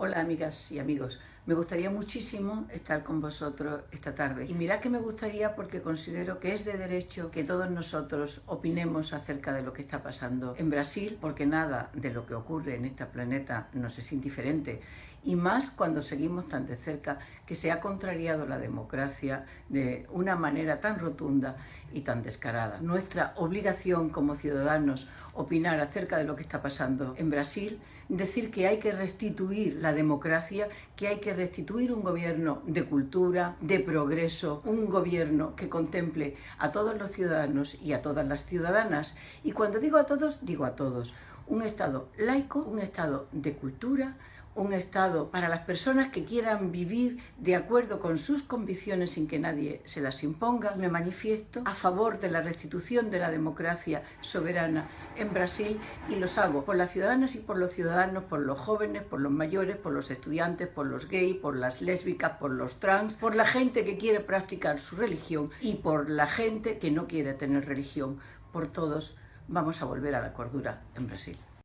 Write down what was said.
Hola amigas y amigos, me gustaría muchísimo estar con vosotros esta tarde. Y mirad que me gustaría porque considero que es de derecho que todos nosotros opinemos acerca de lo que está pasando en Brasil, porque nada de lo que ocurre en este planeta nos es indiferente. Y más cuando seguimos tan de cerca que se ha contrariado la democracia de una manera tan rotunda y tan descarada. Nuestra obligación como ciudadanos opinar acerca de lo que está pasando en Brasil, decir que hay que restituir la democracia, que hay que restituir un gobierno de cultura, de progreso, un gobierno que contemple a todos los ciudadanos y a todas las ciudadanas. Y cuando digo a todos, digo a todos. Un Estado laico, un Estado de cultura, un Estado para las personas que quieran vivir de acuerdo con sus convicciones sin que nadie se las imponga. Me manifiesto a favor de la restitución de la democracia soberana en Brasil y los hago por las ciudadanas y por los ciudadanos, por los jóvenes, por los mayores, por los estudiantes, por los gays, por las lésbicas, por los trans, por la gente que quiere practicar su religión y por la gente que no quiere tener religión. Por todos vamos a volver a la cordura en Brasil.